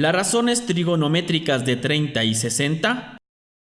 Las razones trigonométricas de 30 y 60.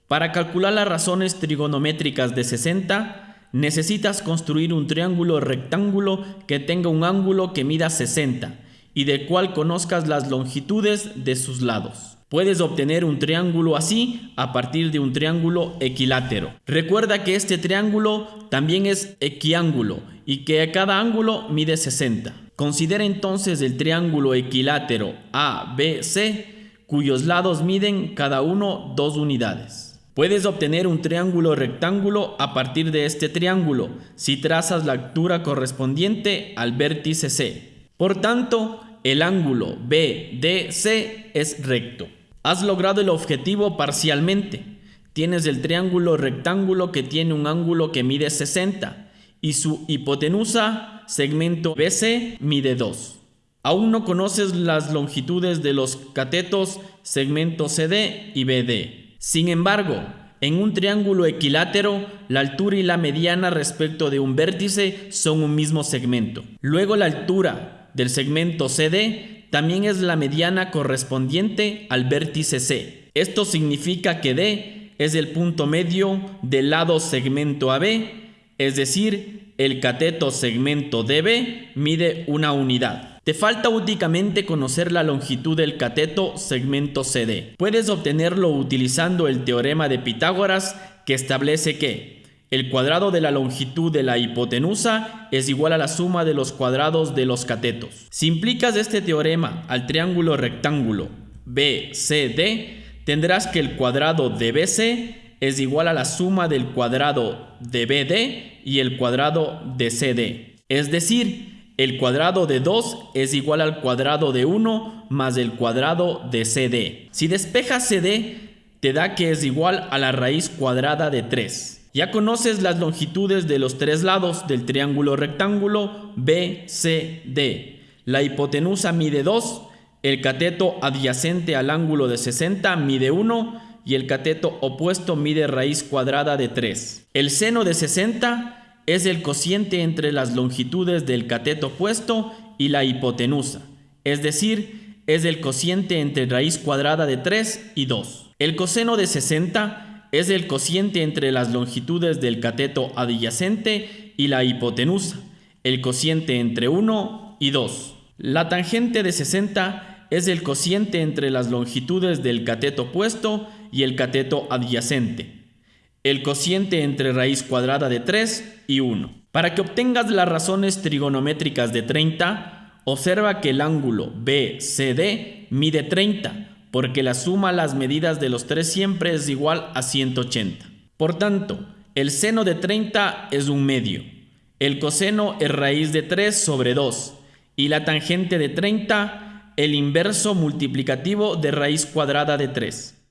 Para calcular las razones trigonométricas de 60, necesitas construir un triángulo rectángulo que tenga un ángulo que mida 60 y del cual conozcas las longitudes de sus lados. Puedes obtener un triángulo así a partir de un triángulo equilátero. Recuerda que este triángulo también es equiángulo y que cada ángulo mide 60. Considera entonces el triángulo equilátero ABC cuyos lados miden cada uno dos unidades. Puedes obtener un triángulo rectángulo a partir de este triángulo si trazas la altura correspondiente al vértice C. Por tanto, el ángulo BDC es recto. Has logrado el objetivo parcialmente. Tienes el triángulo rectángulo que tiene un ángulo que mide 60 y su hipotenusa, segmento BC, mide 2. Aún no conoces las longitudes de los catetos, segmento CD y BD. Sin embargo, en un triángulo equilátero, la altura y la mediana respecto de un vértice son un mismo segmento. Luego la altura del segmento CD también es la mediana correspondiente al vértice C. Esto significa que D es el punto medio del lado segmento AB, es decir, el cateto segmento DB mide una unidad. Te falta únicamente conocer la longitud del cateto segmento CD. Puedes obtenerlo utilizando el teorema de Pitágoras que establece que el cuadrado de la longitud de la hipotenusa es igual a la suma de los cuadrados de los catetos. Si implicas este teorema al triángulo rectángulo BCD, tendrás que el cuadrado de BC es igual a la suma del cuadrado de BD y el cuadrado de CD. Es decir, el cuadrado de 2 es igual al cuadrado de 1 más el cuadrado de CD. Si despejas CD, te da que es igual a la raíz cuadrada de 3. Ya conoces las longitudes de los tres lados del triángulo rectángulo BCD. La hipotenusa mide 2, el cateto adyacente al ángulo de 60 mide 1 y el cateto opuesto mide raíz cuadrada de 3. El seno de 60 es el cociente entre las longitudes del cateto opuesto y la hipotenusa, es decir, es el cociente entre raíz cuadrada de 3 y 2. El coseno de 60 es el cociente entre las longitudes del cateto adyacente y la hipotenusa, el cociente entre 1 y 2. La tangente de 60 es el cociente entre las longitudes del cateto opuesto y el cateto adyacente, el cociente entre raíz cuadrada de 3 y 1. Para que obtengas las razones trigonométricas de 30, observa que el ángulo BCD mide 30 porque la suma a las medidas de los tres siempre es igual a 180. Por tanto, el seno de 30 es un medio, el coseno es raíz de 3 sobre 2 y la tangente de 30 el inverso multiplicativo de raíz cuadrada de 3.